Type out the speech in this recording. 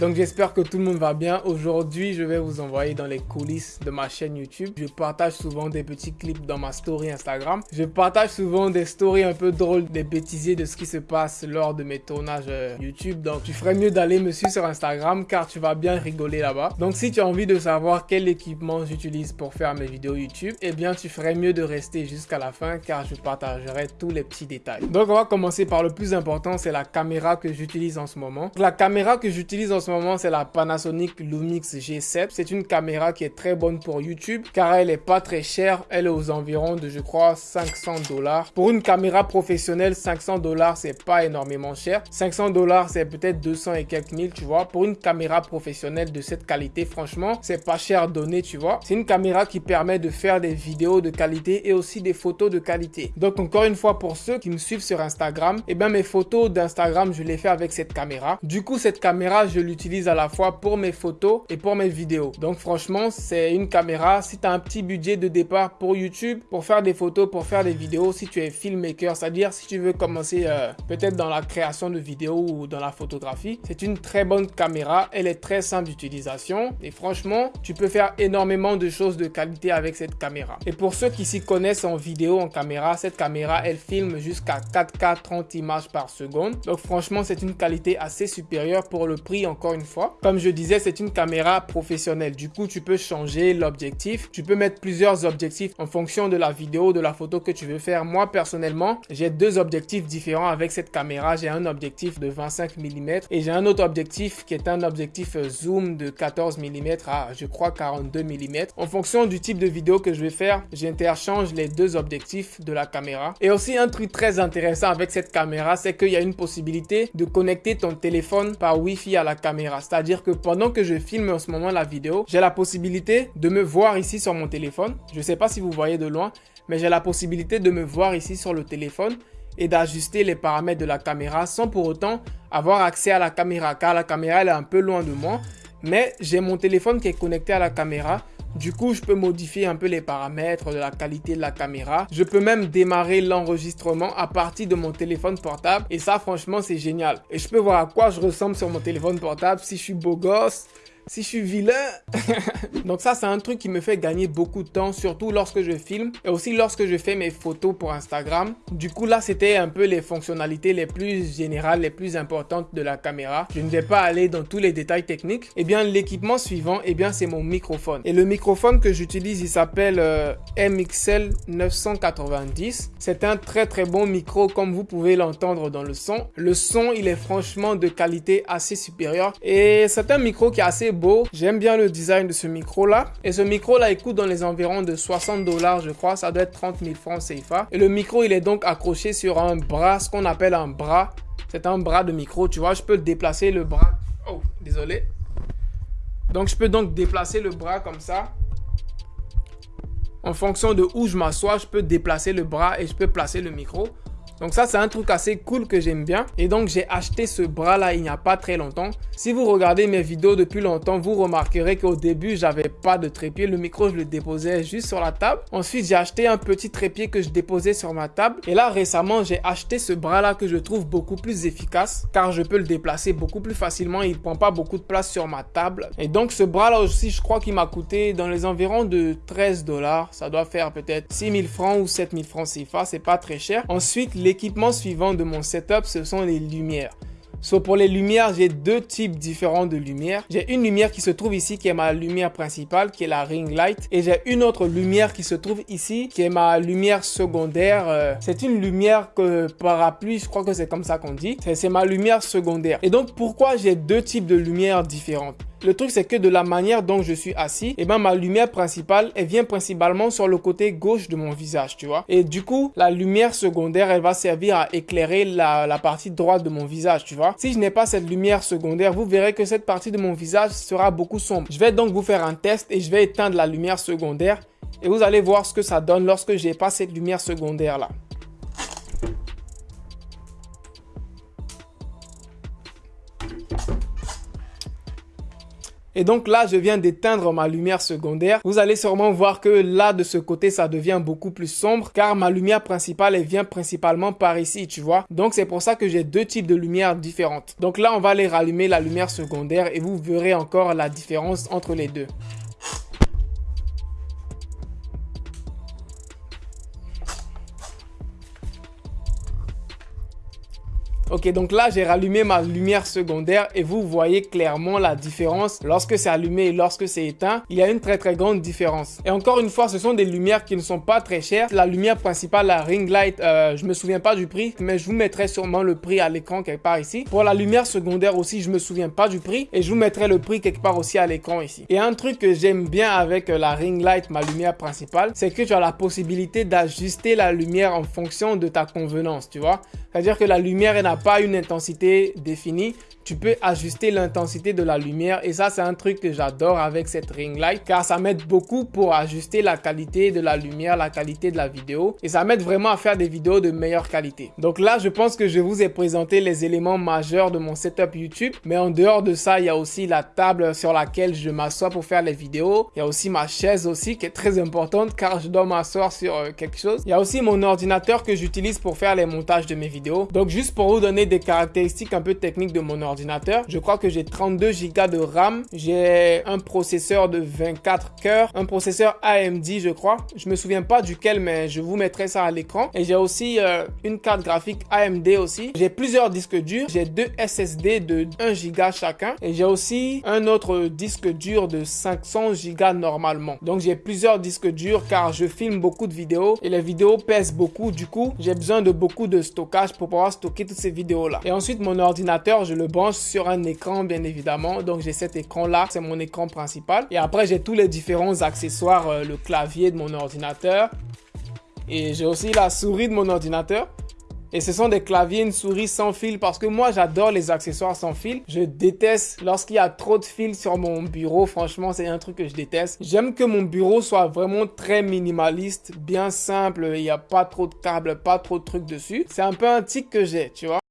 Donc j'espère que tout le monde va bien. Aujourd'hui, je vais vous envoyer dans les coulisses de ma chaîne YouTube. Je partage souvent des petits clips dans ma story Instagram. Je partage souvent des stories un peu drôles, des bêtisiers de ce qui se passe lors de mes tournages euh, YouTube. Donc tu ferais mieux d'aller me suivre sur Instagram car tu vas bien rigoler là-bas. Donc si tu as envie de savoir quel équipement j'utilise pour faire mes vidéos YouTube, eh bien tu ferais mieux de rester jusqu'à la fin car je partagerai tous les petits détails. Donc on va commencer par le plus important, c'est la caméra que j'utilise en ce moment. La caméra que j'utilise en ce moment, c'est la Panasonic Lumix G7. C'est une caméra qui est très bonne pour YouTube car elle est pas très chère. Elle est aux environs de, je crois, 500 dollars. Pour une caméra professionnelle, 500 dollars, c'est pas énormément cher. 500 dollars, c'est peut-être 200 et quelques mille, tu vois. Pour une caméra professionnelle de cette qualité, franchement, c'est pas cher donné, tu vois. C'est une caméra qui permet de faire des vidéos de qualité et aussi des photos de qualité. Donc, encore une fois, pour ceux qui me suivent sur Instagram, et eh bien, mes photos d'Instagram, je les fais avec cette caméra. Du coup, cette caméra, je l'utilise à la fois pour mes photos et pour mes vidéos. Donc franchement, c'est une caméra. Si tu as un petit budget de départ pour YouTube, pour faire des photos, pour faire des vidéos, si tu es filmmaker, c'est-à-dire si tu veux commencer euh, peut-être dans la création de vidéos ou dans la photographie, c'est une très bonne caméra. Elle est très simple d'utilisation et franchement, tu peux faire énormément de choses de qualité avec cette caméra. Et pour ceux qui s'y connaissent en vidéo, en caméra, cette caméra, elle filme jusqu'à 4K 30 images par seconde. Donc franchement, c'est une qualité assez supérieure pour le prix encore une fois. Comme je disais, c'est une caméra professionnelle. Du coup, tu peux changer l'objectif. Tu peux mettre plusieurs objectifs en fonction de la vidéo, de la photo que tu veux faire. Moi, personnellement, j'ai deux objectifs différents avec cette caméra. J'ai un objectif de 25 mm et j'ai un autre objectif qui est un objectif zoom de 14 mm à, je crois, 42 mm. En fonction du type de vidéo que je vais faire, j'interchange les deux objectifs de la caméra. Et aussi, un truc très intéressant avec cette caméra, c'est qu'il y a une possibilité de connecter ton téléphone par Wi-Fi à la caméra. C'est-à-dire que pendant que je filme en ce moment la vidéo, j'ai la possibilité de me voir ici sur mon téléphone. Je ne sais pas si vous voyez de loin, mais j'ai la possibilité de me voir ici sur le téléphone et d'ajuster les paramètres de la caméra sans pour autant avoir accès à la caméra car la caméra elle est un peu loin de moi. Mais j'ai mon téléphone qui est connecté à la caméra du coup, je peux modifier un peu les paramètres de la qualité de la caméra. Je peux même démarrer l'enregistrement à partir de mon téléphone portable. Et ça, franchement, c'est génial. Et je peux voir à quoi je ressemble sur mon téléphone portable, si je suis beau gosse, si je suis vilain. Donc ça, c'est un truc qui me fait gagner beaucoup de temps, surtout lorsque je filme et aussi lorsque je fais mes photos pour Instagram. Du coup, là, c'était un peu les fonctionnalités les plus générales, les plus importantes de la caméra. Je ne vais pas aller dans tous les détails techniques. Eh bien, l'équipement suivant, eh bien, c'est mon microphone. Et le microphone que j'utilise, il s'appelle euh, MXL 990. C'est un très très bon micro, comme vous pouvez l'entendre dans le son. Le son, il est franchement de qualité assez supérieure et c'est un micro qui est assez J'aime bien le design de ce micro là. Et ce micro là, il coûte dans les environs de 60 dollars, je crois. Ça doit être 30 000 francs CFA. Et le micro, il est donc accroché sur un bras, ce qu'on appelle un bras. C'est un bras de micro, tu vois. Je peux déplacer le bras. Oh, désolé. Donc, je peux donc déplacer le bras comme ça. En fonction de où je m'assois, je peux déplacer le bras et je peux placer le micro. Donc ça, c'est un truc assez cool que j'aime bien. Et donc, j'ai acheté ce bras-là il n'y a pas très longtemps. Si vous regardez mes vidéos depuis longtemps, vous remarquerez qu'au début, j'avais pas de trépied. Le micro, je le déposais juste sur la table. Ensuite, j'ai acheté un petit trépied que je déposais sur ma table. Et là, récemment, j'ai acheté ce bras-là que je trouve beaucoup plus efficace car je peux le déplacer beaucoup plus facilement. Il prend pas beaucoup de place sur ma table. Et donc, ce bras-là aussi, je crois qu'il m'a coûté dans les environs de 13 dollars. Ça doit faire peut-être 6000 francs ou 7000 francs CFA. C'est pas très cher. Ensuite, les L'équipement suivant de mon setup, ce sont les lumières. So, pour les lumières, j'ai deux types différents de lumières. J'ai une lumière qui se trouve ici, qui est ma lumière principale, qui est la ring light. Et j'ai une autre lumière qui se trouve ici, qui est ma lumière secondaire. Euh, c'est une lumière que parapluie, je crois que c'est comme ça qu'on dit. C'est ma lumière secondaire. Et donc, pourquoi j'ai deux types de lumières différentes? Le truc, c'est que de la manière dont je suis assis, et eh ben, ma lumière principale, elle vient principalement sur le côté gauche de mon visage, tu vois. Et du coup, la lumière secondaire, elle va servir à éclairer la, partie droite de mon visage, tu vois. Si je n'ai pas cette lumière secondaire, vous verrez que cette partie de mon visage sera beaucoup sombre. Je vais donc vous faire un test et je vais éteindre la lumière secondaire et vous allez voir ce que ça donne lorsque j'ai pas cette lumière secondaire là. Et donc là, je viens d'éteindre ma lumière secondaire. Vous allez sûrement voir que là, de ce côté, ça devient beaucoup plus sombre car ma lumière principale, elle vient principalement par ici, tu vois. Donc c'est pour ça que j'ai deux types de lumière différentes. Donc là, on va aller rallumer la lumière secondaire et vous verrez encore la différence entre les deux. Ok, donc là, j'ai rallumé ma lumière secondaire et vous voyez clairement la différence lorsque c'est allumé et lorsque c'est éteint. Il y a une très très grande différence. Et encore une fois, ce sont des lumières qui ne sont pas très chères. La lumière principale, la ring light, euh, je me souviens pas du prix, mais je vous mettrai sûrement le prix à l'écran quelque part ici. Pour la lumière secondaire aussi, je me souviens pas du prix et je vous mettrai le prix quelque part aussi à l'écran ici. Et un truc que j'aime bien avec euh, la ring light, ma lumière principale, c'est que tu as la possibilité d'ajuster la lumière en fonction de ta convenance, tu vois. C'est-à-dire que la lumière, n'a pas une intensité définie tu peux ajuster l'intensité de la lumière et ça c'est un truc que j'adore avec cette ring light car ça m'aide beaucoup pour ajuster la qualité de la lumière, la qualité de la vidéo et ça m'aide vraiment à faire des vidéos de meilleure qualité. Donc là je pense que je vous ai présenté les éléments majeurs de mon setup YouTube mais en dehors de ça il y a aussi la table sur laquelle je m'assois pour faire les vidéos. Il y a aussi ma chaise aussi qui est très importante car je dois m'asseoir sur euh, quelque chose. Il y a aussi mon ordinateur que j'utilise pour faire les montages de mes vidéos. Donc juste pour vous donner des caractéristiques un peu techniques de mon ordinateur ordinateur. Je crois que j'ai 32 Go de RAM. J'ai un processeur de 24 cœurs, un processeur AMD, je crois. Je me souviens pas duquel, mais je vous mettrai ça à l'écran. Et j'ai aussi euh, une carte graphique AMD aussi. J'ai plusieurs disques durs. J'ai deux SSD de 1 Go chacun. Et j'ai aussi un autre disque dur de 500 Go normalement. Donc j'ai plusieurs disques durs car je filme beaucoup de vidéos et les vidéos pèsent beaucoup. Du coup, j'ai besoin de beaucoup de stockage pour pouvoir stocker toutes ces vidéos Et ensuite, mon ordinateur, je le sur un écran bien évidemment. Donc j'ai cet écran là, c'est mon écran principal. Et après j'ai tous les différents accessoires, euh, le clavier de mon ordinateur. Et j'ai aussi la souris de mon ordinateur. Et ce sont des claviers, une souris sans fil parce que moi j'adore les accessoires sans fil. Je déteste lorsqu'il y a trop de fils sur mon bureau. Franchement, c'est un truc que je déteste. J'aime que mon bureau soit vraiment très minimaliste, bien simple. Il n'y a pas trop de câbles, pas trop de trucs dessus. C'est un peu un tic que j'ai, tu vois.